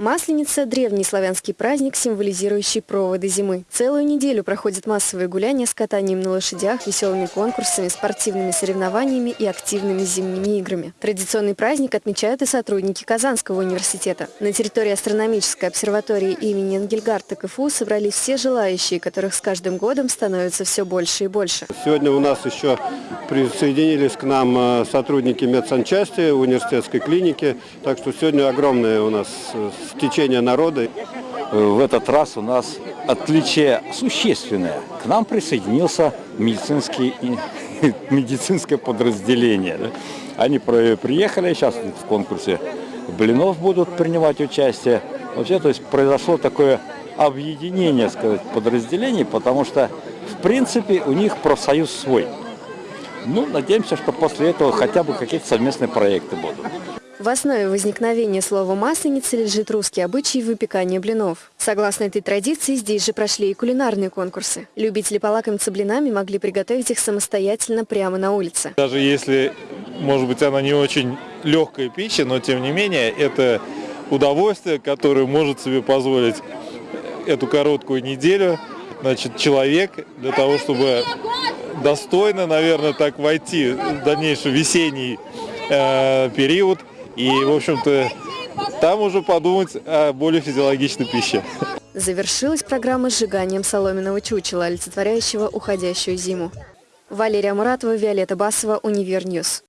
Масленица – древний славянский праздник, символизирующий проводы зимы. Целую неделю проходят массовые гуляния с катанием на лошадях, веселыми конкурсами, спортивными соревнованиями и активными зимними играми. Традиционный праздник отмечают и сотрудники Казанского университета. На территории астрономической обсерватории имени Энгельгарта КФУ собрались все желающие, которых с каждым годом становится все больше и больше. Сегодня у нас еще присоединились к нам э, сотрудники медсанчасти университетской клиники, так что сегодня огромное у нас э, стечение народа. В этот раз у нас отличие существенное. К нам присоединился медицинский, медицинское подразделение. Они приехали, сейчас в конкурсе блинов будут принимать участие. Вообще, то есть произошло такое объединение, сказать, подразделений, потому что, в принципе, у них профсоюз свой. Ну, надеемся, что после этого хотя бы какие-то совместные проекты будут. В основе возникновения слова «масленица» лежит русский обычай выпекания блинов. Согласно этой традиции, здесь же прошли и кулинарные конкурсы. Любители полакомиться блинами могли приготовить их самостоятельно прямо на улице. Даже если, может быть, она не очень легкая пища, но тем не менее это удовольствие, которое может себе позволить эту короткую неделю значит, человек для того, чтобы достойно, наверное, так войти в дальнейший весенний э, период – и, в общем-то, там уже подумать о более физиологичной пище. Завершилась программа сжиганием соломенного чучела, олицетворяющего уходящую зиму. Валерия Муратова, Виолетта Басова, Univer News.